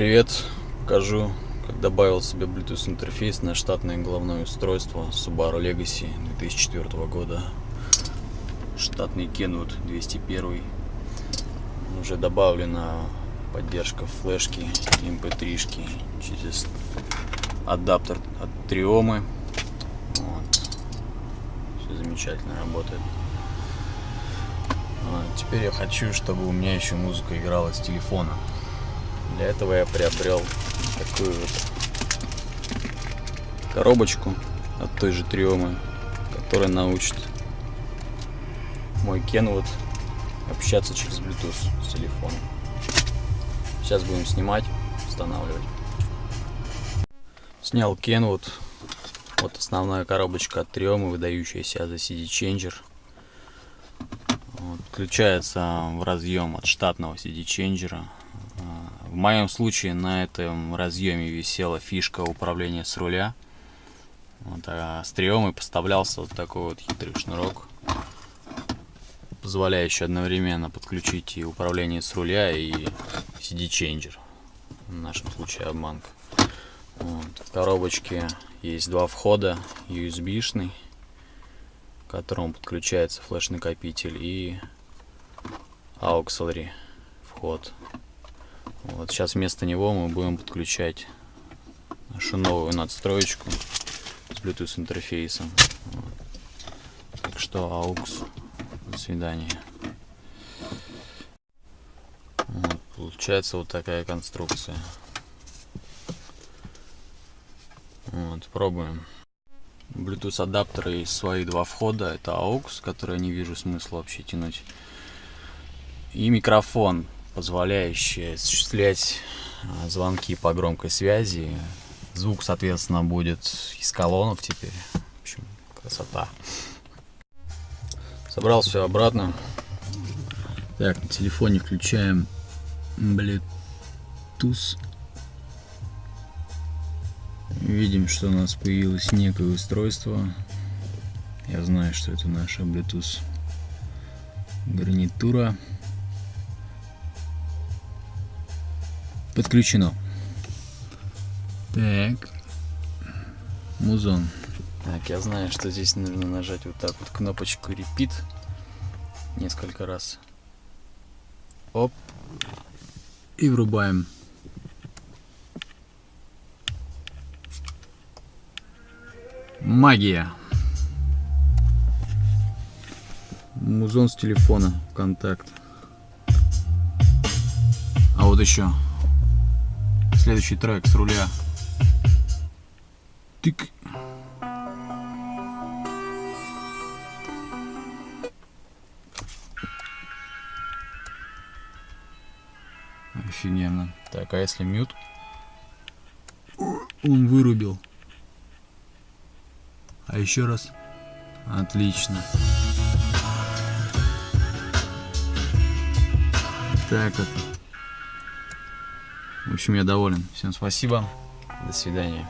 привет! Покажу, как добавил себе Bluetooth интерфейс на штатное головное устройство Subaru Legacy 2004 года. Штатный Kenwood 201. Уже добавлена поддержка флешки, mp3 шки через адаптер от Триомы. Вот. Все замечательно работает. А, теперь я хочу, чтобы у меня еще музыка играла с телефона. Для этого я приобрел такую вот коробочку от той же Триомы, которая научит мой Kenwood общаться через Bluetooth с телефоном. Сейчас будем снимать, устанавливать. Снял Kenwood. Вот основная коробочка от Триомы, выдающаяся за CD Changer. Вот, включается в разъем от штатного CD Changer в моем случае на этом разъеме висела фишка управления с руля. Вот, а с триомой поставлялся вот такой вот хитрый шнурок, позволяющий одновременно подключить и управление с руля, и CD-ченджер. В нашем случае обманка. Вот. В коробочке есть два входа, USB-шный, к которому подключается флеш-накопитель, и auxiliary вход вот сейчас вместо него мы будем подключать нашу новую надстроечку с Bluetooth интерфейсом. Вот. Так что AUX. До свидания. Вот, получается вот такая конструкция. Вот, пробуем. Bluetooth адаптеры и свои два входа. Это AUX, который я не вижу смысла вообще тянуть. И микрофон позволяющая осуществлять а, звонки по громкой связи. Звук, соответственно, будет из колонок теперь. В общем, красота. Собрал все обратно. Так, на телефоне включаем Bluetooth. Видим, что у нас появилось некое устройство. Я знаю, что это наша Bluetooth гарнитура. Подключено. Так. Музон. Так, я знаю, что здесь нужно нажать вот так вот кнопочку repeat несколько раз. Оп. И врубаем. Магия. Музон с телефона, контакт. А вот еще Следующий трек с руля. Тык. Офигенно. Так, а если мют? Он вырубил. А еще раз. Отлично. Так вот. В общем, я доволен. Всем спасибо. До свидания.